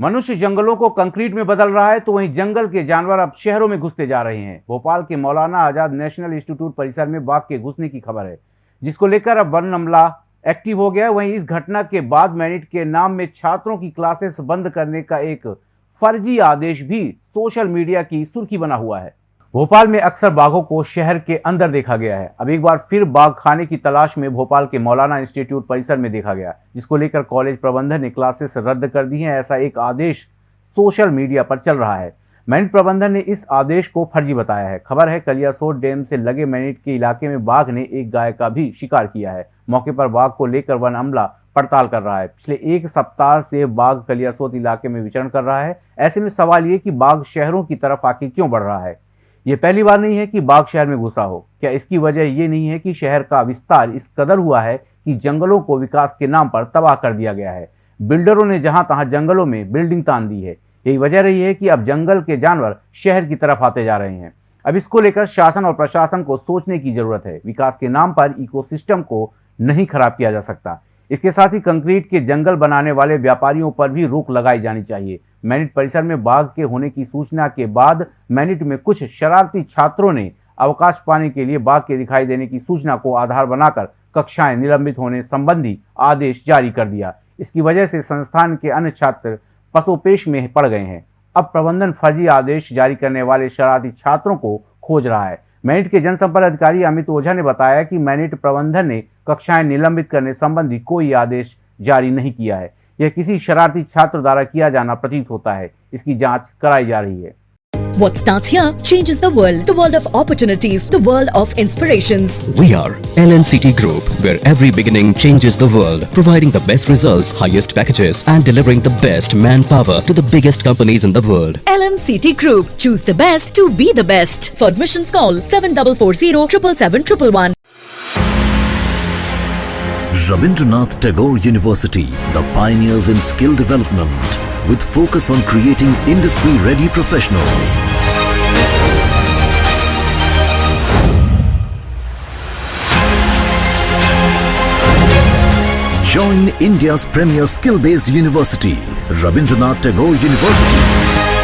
मनुष्य जंगलों को कंक्रीट में बदल रहा है तो वहीं जंगल के जानवर अब शहरों में घुसते जा रहे हैं। भोपाल के मौलाना आज़ाद नेशनल इंस्टीट्यूट परिसर में बाघ के घुसने की खबर है, जिसको लेकर अब वन अमला एक्टिव हो गया वहीं इस घटना के बाद मैनिट के नाम में छात्रों की क्लासेस बंद करने का एक फर्जी आदेश भी सोशल मीडिया की सुर्खी बना हुआ है। भोपाल में अक्सर बाघों को शहर के अंदर देखा गया है। अब एक बार फिर बाघ खाने की तलाश में भोपाल के मौलाना इंस्टीट्यूट परिसर में देखा गया, जिसको लेकर कॉलेज प्रबंधन ने क्लासेस रद्द कर दी हैं, ऐसा एक आदेश सोशल मीडिया पर चल रहा है। मैनिट प्रबंधन ने इस आदेश को फर्जी बताया है। खबर है कलियासोट डैम से लगे मैनिट के इलाके में बाघ ने एक गाय का भी शिकार किया है। मौके पर बाघ को लेकर वन अमला पड़ताल कर रहा है। पिछले एक सप्ताह से बाघ कलियासोत इलाके में विचरण कर रहा है। ऐसे में सवाल ये कि बाघ शहरों की तरफ़ आके क्यों बढ़ रहा है? ये पहली बार नहीं है कि बाघ शहर में घुसा हो। क्या इसकी वजह ये नहीं है कि शहर का विस्तार इस कदर हुआ है कि जंगलों को विकास के नाम पर तबाह कर दिया गया है? बिल्डरों ने जहाँ तहां जंगलों में बिल्डिंग तान दी है। यही वजह रही है कि अब जंगल के जानवर शहर की तरफ़ आते जा रहे हैं। अब इसको लेकर शासन और प्रशासन को सोचने की ज़रूरत है। विकास के नाम पर इकोसिस्टम को नहीं खराब किया जा सकता। इसके साथ ही कंक्रीट के जंगल बनाने वाले व्यापारियों पर भी रोक लगाई जानी चाहिए। मैनिट परिसर में बाघ के होने की सूचना के बाद मैनिट में कुछ शरारती छात्रों ने अवकाश पाने के लिए बाघ के दिखाई देने की सूचना को आधार बनाकर कक्षाएँ निलंबित होने संबंधी आदेश जारी कर दिया। इसकी वजह से संस्थान के अन्य छात्र पसोपेश में पड़ गए हैं। अब प्रबंधन फर्जी आदेश जारी करने वाले शरारती छात्रों को खोज रहा है। मैनिट के जनसंपर्क अधिकारी अमित ओझा ने बताया कि मैनिट प्रबंधन ने कक्षाएँ निलंबित करने संबंधी कोई आदेश जारी नहीं किया है। यह किसी शरारती छात्र द्वारा किया जाना प्रतीत होता है इसकी जाँच कराई जा रही है What starts here changes the world. The world of opportunities. The world of inspirations. We are LNCT Group, where every beginning changes the world, providing the best results, highest packages, and delivering the best manpower to the biggest companies in the world. LNCT Group. Choose the best to be the best. For admissions call 7440 777 Rabindranath Tagore University, the pioneers in skill development, with focus on creating industry-ready professionals. Join India's premier skill-based university, Rabindranath Tagore University.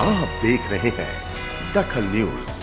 आप देख रहे हैं दखल news.